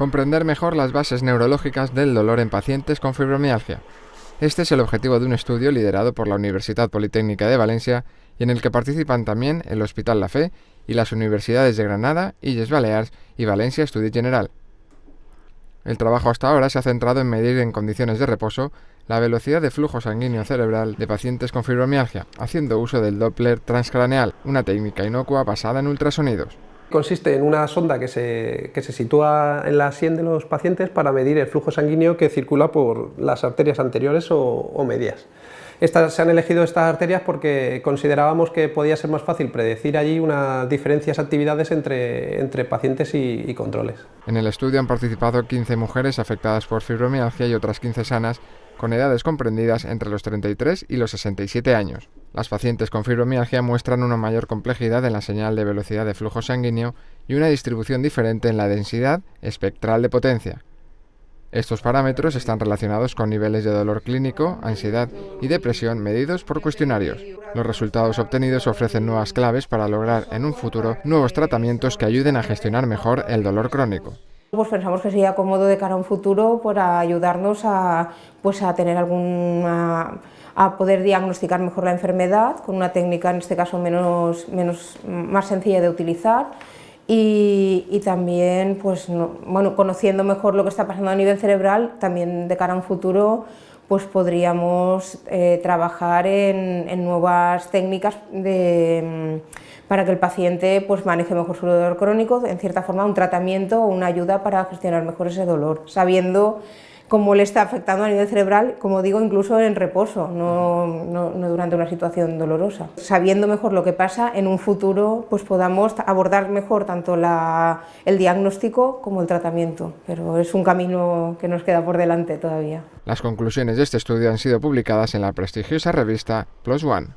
comprender mejor las bases neurológicas del dolor en pacientes con fibromialgia. Este es el objetivo de un estudio liderado por la Universidad Politécnica de Valencia y en el que participan también el Hospital La Fe y las universidades de Granada, Illes Balears y Valencia Estudio General. El trabajo hasta ahora se ha centrado en medir en condiciones de reposo la velocidad de flujo sanguíneo cerebral de pacientes con fibromialgia, haciendo uso del Doppler transcraneal, una técnica inocua basada en ultrasonidos. Consiste en una sonda que se, se, sitúa en la sien de los pacientes para medir el flujo sanguíneo que circula por las arterias anteriores o, medias. Estas, se han elegido estas arterias porque considerábamos que podía ser más fácil predecir allí unas diferencias actividades entre, pacientes y, y controles. En el estudio han participado 15 mujeres afectadas por fibromialgia y otras 15 sanas con edades comprendidas entre los 33 y los 67 años. Las pacientes con fibromialgia muestran una mayor complejidad en la señal de velocidad de flujo sanguíneo y una distribución diferente en la densidad espectral de potencia. Estos parámetros están relacionados con niveles de dolor clínico, ansiedad y depresión medidos por cuestionarios. Los resultados obtenidos ofrecen nuevas claves para lograr en un futuro nuevos tratamientos que ayuden a gestionar mejor el dolor crónico. Pues pensamos que sería cómodo de cara a un futuro para ayudarnos a, pues a tener alguna a poder diagnosticar mejor la enfermedad con una técnica en este caso menos, menos más sencilla de utilizar y, también pues bueno, conociendo mejor lo que está pasando a nivel cerebral también de cara a un futuro pues podríamos eh, trabajar en, nuevas técnicas para que el paciente pues, maneje mejor su dolor crónico, en cierta forma un tratamiento o una ayuda para gestionar mejor ese dolor, sabiendo cómo le está afectando a nivel cerebral, como digo, incluso en reposo, no, no, durante una situación dolorosa. Sabiendo mejor lo que pasa, en un futuro pues podamos abordar mejor tanto la, el diagnóstico como el tratamiento, pero es un camino que nos queda por delante todavía. Las conclusiones de este estudio han sido publicadas en la prestigiosa revista Plus One.